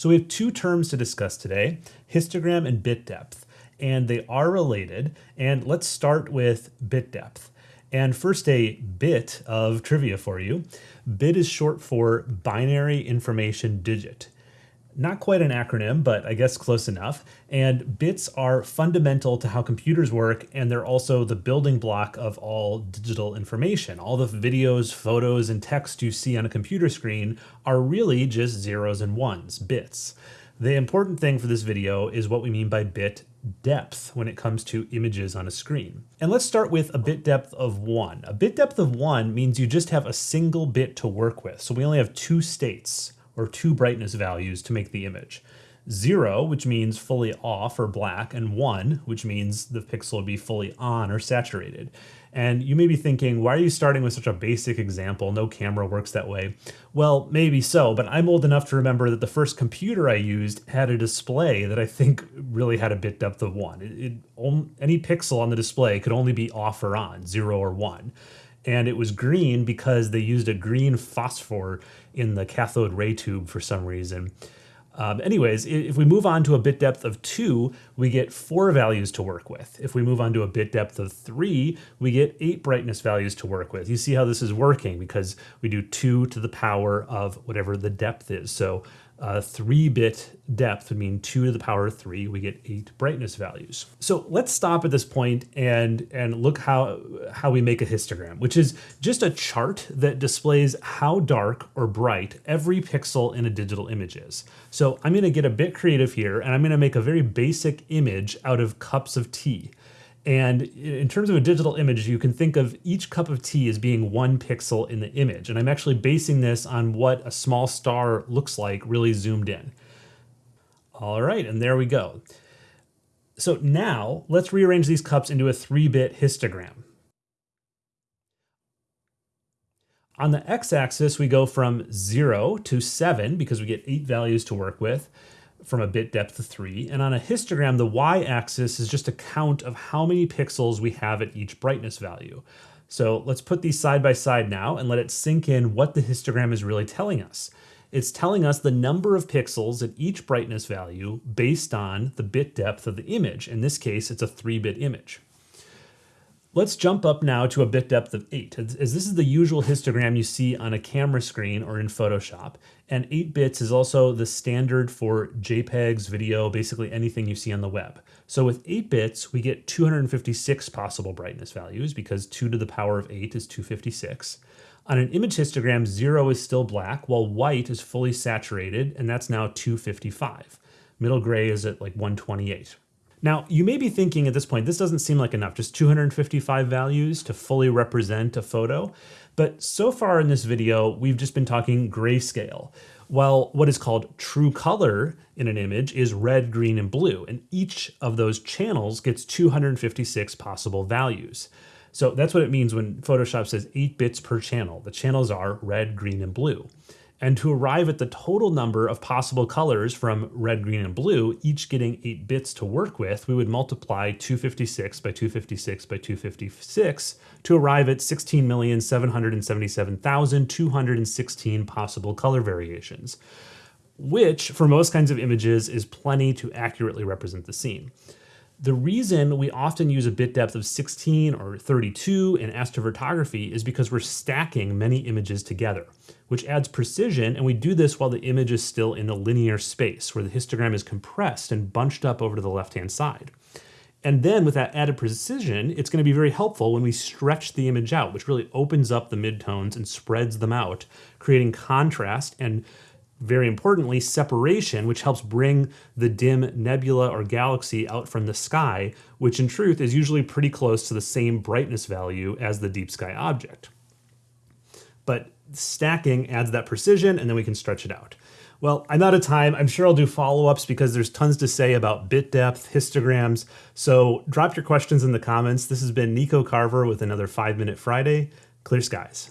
So we have two terms to discuss today, histogram and bit depth, and they are related. And let's start with bit depth. And first a bit of trivia for you. Bit is short for binary information digit not quite an acronym, but I guess close enough. And bits are fundamental to how computers work, and they're also the building block of all digital information. All the videos, photos, and text you see on a computer screen are really just zeros and ones, bits. The important thing for this video is what we mean by bit depth when it comes to images on a screen. And let's start with a bit depth of one. A bit depth of one means you just have a single bit to work with. So we only have two states or two brightness values to make the image. Zero, which means fully off or black, and one, which means the pixel would be fully on or saturated. And you may be thinking, why are you starting with such a basic example? No camera works that way. Well, maybe so, but I'm old enough to remember that the first computer I used had a display that I think really had a bit depth of one. It, it, um, any pixel on the display could only be off or on, zero or one and it was green because they used a green phosphor in the cathode ray tube for some reason. Um, anyways, if we move on to a bit depth of two, we get four values to work with. If we move on to a bit depth of three, we get eight brightness values to work with. You see how this is working because we do two to the power of whatever the depth is. So uh, three bit depth would mean two to the power of three, we get eight brightness values. So let's stop at this point and, and look how, how we make a histogram, which is just a chart that displays how dark or bright every pixel in a digital image is. So I'm gonna get a bit creative here and I'm gonna make a very basic image out of cups of tea. And in terms of a digital image, you can think of each cup of tea as being one pixel in the image. And I'm actually basing this on what a small star looks like really zoomed in. All right, and there we go. So now let's rearrange these cups into a 3-bit histogram. On the x-axis, we go from 0 to 7 because we get 8 values to work with from a bit depth of 3. And on a histogram, the y-axis is just a count of how many pixels we have at each brightness value. So let's put these side by side now and let it sink in what the histogram is really telling us. It's telling us the number of pixels at each brightness value based on the bit depth of the image. In this case, it's a 3-bit image. Let's jump up now to a bit depth of 8, as this is the usual histogram you see on a camera screen or in Photoshop. And 8 bits is also the standard for JPEGs, video, basically anything you see on the web. So with 8 bits, we get 256 possible brightness values because 2 to the power of 8 is 256. On an image histogram, 0 is still black, while white is fully saturated, and that's now 255. Middle gray is at like 128. Now, you may be thinking at this point, this doesn't seem like enough, just 255 values to fully represent a photo. But so far in this video, we've just been talking grayscale. While what is called true color in an image is red, green, and blue, and each of those channels gets 256 possible values. So that's what it means when Photoshop says 8 bits per channel. The channels are red, green, and blue. And to arrive at the total number of possible colors from red, green, and blue, each getting 8 bits to work with, we would multiply 256 by 256 by 256 to arrive at 16,777,216 possible color variations, which for most kinds of images is plenty to accurately represent the scene. The reason we often use a bit depth of 16 or 32 in astrophotography is because we're stacking many images together, which adds precision, and we do this while the image is still in a linear space, where the histogram is compressed and bunched up over to the left-hand side. And then with that added precision, it's going to be very helpful when we stretch the image out, which really opens up the midtones and spreads them out, creating contrast and very importantly, separation, which helps bring the dim nebula or galaxy out from the sky, which in truth is usually pretty close to the same brightness value as the deep sky object. But stacking adds that precision and then we can stretch it out. Well, I'm out of time. I'm sure I'll do follow-ups because there's tons to say about bit depth, histograms. So drop your questions in the comments. This has been Nico Carver with another 5 Minute Friday. Clear skies.